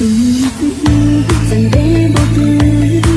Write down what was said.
từng phút dần đêm vô tư